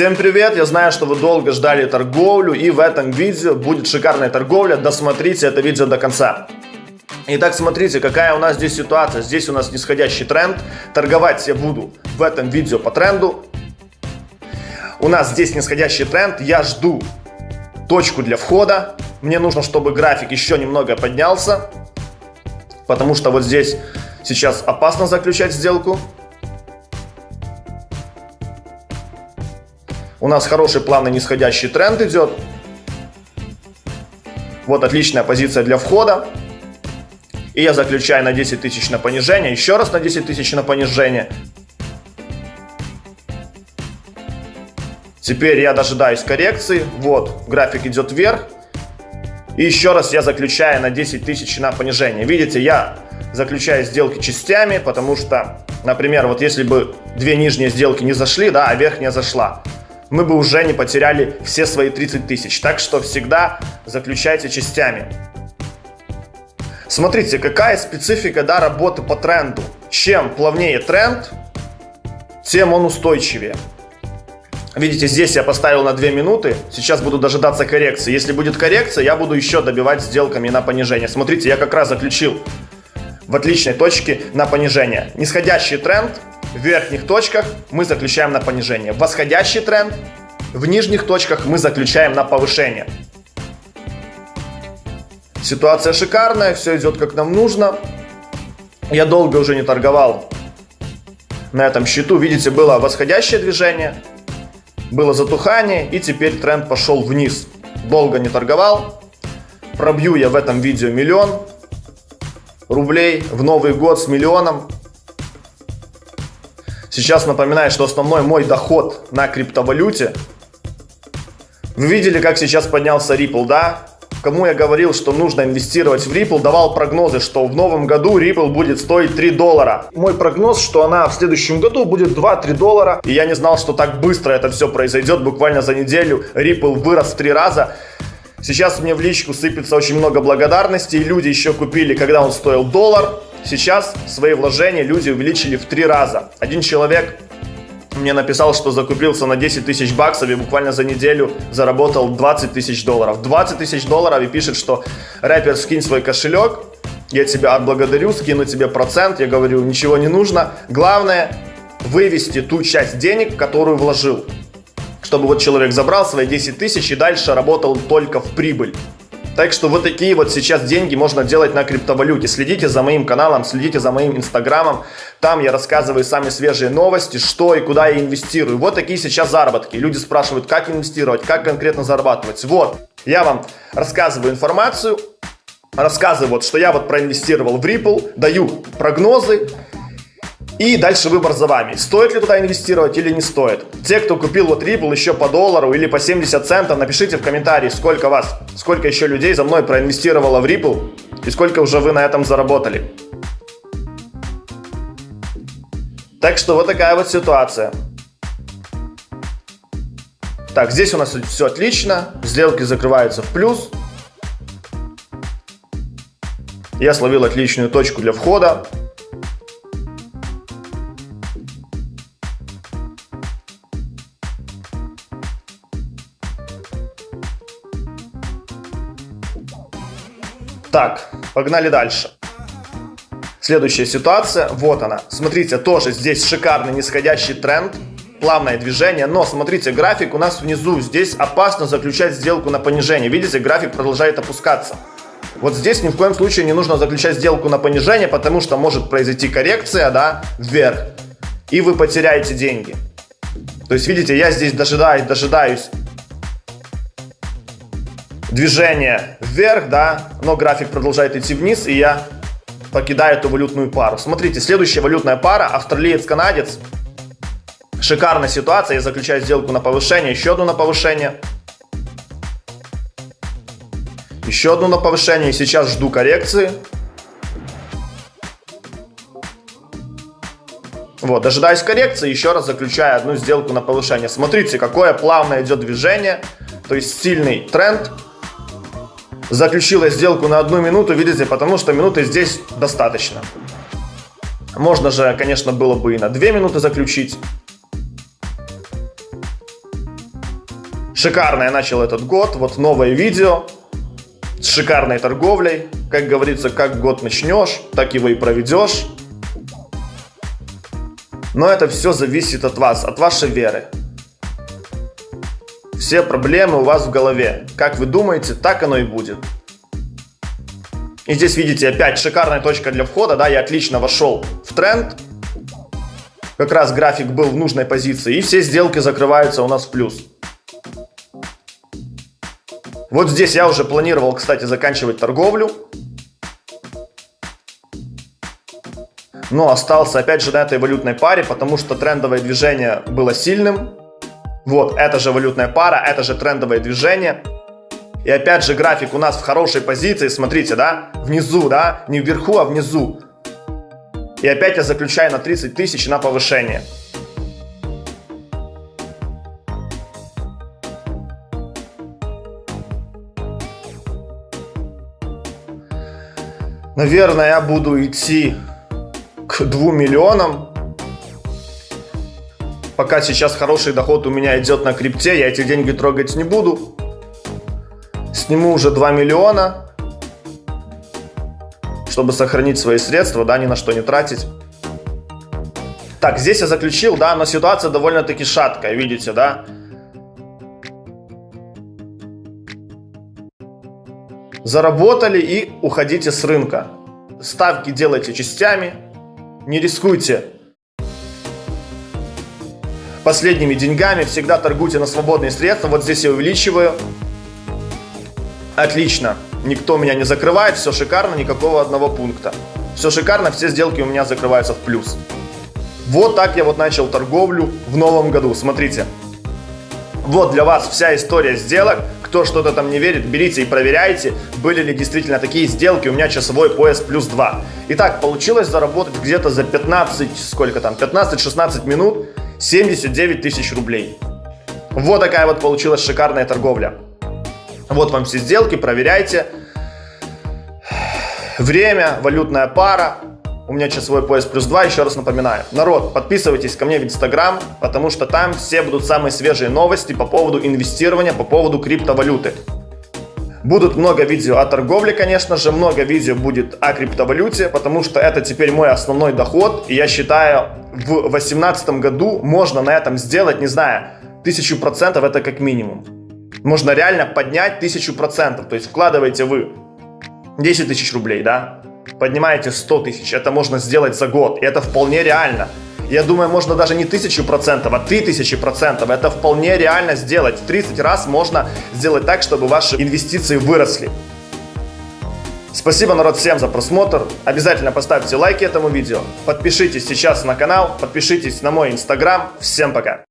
Всем привет! Я знаю, что вы долго ждали торговлю и в этом видео будет шикарная торговля. Досмотрите это видео до конца. Итак, смотрите, какая у нас здесь ситуация. Здесь у нас нисходящий тренд. Торговать я буду в этом видео по тренду. У нас здесь нисходящий тренд. Я жду точку для входа. Мне нужно, чтобы график еще немного поднялся. Потому что вот здесь сейчас опасно заключать сделку. У нас хороший плавный нисходящий тренд идет. Вот отличная позиция для входа. И я заключаю на 10 тысяч на понижение. Еще раз на 10 тысяч на понижение. Теперь я дожидаюсь коррекции. Вот, график идет вверх. И еще раз я заключаю на 10 тысяч на понижение. Видите, я заключаю сделки частями, потому что, например, вот если бы две нижние сделки не зашли, да, а верхняя зашла, мы бы уже не потеряли все свои 30 тысяч. Так что всегда заключайте частями. Смотрите, какая специфика да, работы по тренду. Чем плавнее тренд, тем он устойчивее. Видите, здесь я поставил на 2 минуты. Сейчас буду дожидаться коррекции. Если будет коррекция, я буду еще добивать сделками на понижение. Смотрите, я как раз заключил в отличной точке на понижение. Нисходящий тренд верхних точках мы заключаем на понижение. Восходящий тренд в нижних точках мы заключаем на повышение. Ситуация шикарная, все идет как нам нужно. Я долго уже не торговал на этом счету. Видите, было восходящее движение, было затухание и теперь тренд пошел вниз. Долго не торговал. Пробью я в этом видео миллион рублей в Новый год с миллионом. Сейчас напоминаю, что основной мой доход на криптовалюте. Вы видели, как сейчас поднялся Ripple, да? Кому я говорил, что нужно инвестировать в Ripple, давал прогнозы, что в новом году Ripple будет стоить 3 доллара. Мой прогноз, что она в следующем году будет 2-3 доллара. И я не знал, что так быстро это все произойдет. Буквально за неделю Ripple вырос в 3 раза. Сейчас мне в личку сыпется очень много благодарностей. Люди еще купили, когда он стоил доллар. Сейчас свои вложения люди увеличили в три раза. Один человек мне написал, что закупился на 10 тысяч баксов и буквально за неделю заработал 20 тысяч долларов. 20 тысяч долларов и пишет, что рэпер, скинь свой кошелек, я тебя отблагодарю, скину тебе процент. Я говорю, ничего не нужно. Главное, вывести ту часть денег, которую вложил. Чтобы вот человек забрал свои 10 тысяч и дальше работал только в прибыль. Так что вот такие вот сейчас деньги можно делать на криптовалюте. Следите за моим каналом, следите за моим инстаграмом. Там я рассказываю самые свежие новости, что и куда я инвестирую. Вот такие сейчас заработки. Люди спрашивают, как инвестировать, как конкретно зарабатывать. Вот, я вам рассказываю информацию, рассказываю, вот, что я вот проинвестировал в Ripple, даю прогнозы, и дальше выбор за вами. Стоит ли туда инвестировать или не стоит. Те, кто купил вот Ripple еще по доллару или по 70 центов, напишите в комментарии, сколько вас, сколько еще людей за мной проинвестировало в Ripple и сколько уже вы на этом заработали. Так что вот такая вот ситуация. Так, здесь у нас все отлично. Сделки закрываются в плюс. Я словил отличную точку для входа. Так, погнали дальше. Следующая ситуация, вот она. Смотрите, тоже здесь шикарный нисходящий тренд, плавное движение, но смотрите, график у нас внизу, здесь опасно заключать сделку на понижение. Видите, график продолжает опускаться. Вот здесь ни в коем случае не нужно заключать сделку на понижение, потому что может произойти коррекция, да, вверх, и вы потеряете деньги. То есть, видите, я здесь дожидаюсь, дожидаюсь движение вверх, да, но график продолжает идти вниз, и я покидаю эту валютную пару. Смотрите, следующая валютная пара, австралиец-канадец. Шикарная ситуация, я заключаю сделку на повышение, еще одну на повышение. Еще одну на повышение, сейчас жду коррекции. Вот, дожидаюсь коррекции, еще раз заключаю одну сделку на повышение. Смотрите, какое плавное идет движение, то есть сильный тренд заключила сделку на одну минуту, видите, потому что минуты здесь достаточно. Можно же, конечно, было бы и на две минуты заключить. Шикарно я начал этот год. Вот новое видео с шикарной торговлей. Как говорится, как год начнешь, так его и проведешь. Но это все зависит от вас, от вашей веры. Все проблемы у вас в голове. Как вы думаете, так оно и будет. И здесь видите опять шикарная точка для входа, да, я отлично вошел в тренд. Как раз график был в нужной позиции, и все сделки закрываются у нас в плюс. Вот здесь я уже планировал, кстати, заканчивать торговлю. Но остался опять же на этой валютной паре, потому что трендовое движение было сильным. Вот, это же валютная пара, это же трендовое движение. И опять же график у нас в хорошей позиции, смотрите, да, внизу, да, не вверху, а внизу. И опять я заключаю на 30 тысяч на повышение. Наверное, я буду идти к 2 миллионам. Пока сейчас хороший доход у меня идет на крипте, я эти деньги трогать не буду. Сниму уже 2 миллиона, чтобы сохранить свои средства, да, ни на что не тратить. Так, здесь я заключил, да, но ситуация довольно-таки шаткая, видите, да. Заработали и уходите с рынка. Ставки делайте частями, не рискуйте последними деньгами, всегда торгуйте на свободные средства. Вот здесь я увеличиваю. Отлично. Никто меня не закрывает, все шикарно, никакого одного пункта. Все шикарно, все сделки у меня закрываются в плюс. Вот так я вот начал торговлю в новом году. Смотрите. Вот для вас вся история сделок. Кто что-то там не верит, берите и проверяйте, были ли действительно такие сделки. У меня часовой пояс плюс 2. Итак, получилось заработать где-то за 15, сколько там, 15-16 минут 79 тысяч рублей. Вот такая вот получилась шикарная торговля. Вот вам все сделки, проверяйте. Время, валютная пара. У меня часовой пояс плюс 2, еще раз напоминаю. Народ, подписывайтесь ко мне в Инстаграм, потому что там все будут самые свежие новости по поводу инвестирования, по поводу криптовалюты. Будут много видео о торговле, конечно же, много видео будет о криптовалюте, потому что это теперь мой основной доход, и я считаю, в 2018 году можно на этом сделать, не знаю, тысячу процентов это как минимум. Можно реально поднять тысячу процентов, то есть вкладываете вы 10 тысяч рублей, да, поднимаете 100 тысяч, это можно сделать за год, и это вполне реально. Я думаю, можно даже не тысячу процентов, а три тысячи процентов. Это вполне реально сделать. В 30 раз можно сделать так, чтобы ваши инвестиции выросли. Спасибо, народ, всем за просмотр. Обязательно поставьте лайки этому видео. Подпишитесь сейчас на канал, подпишитесь на мой инстаграм. Всем пока!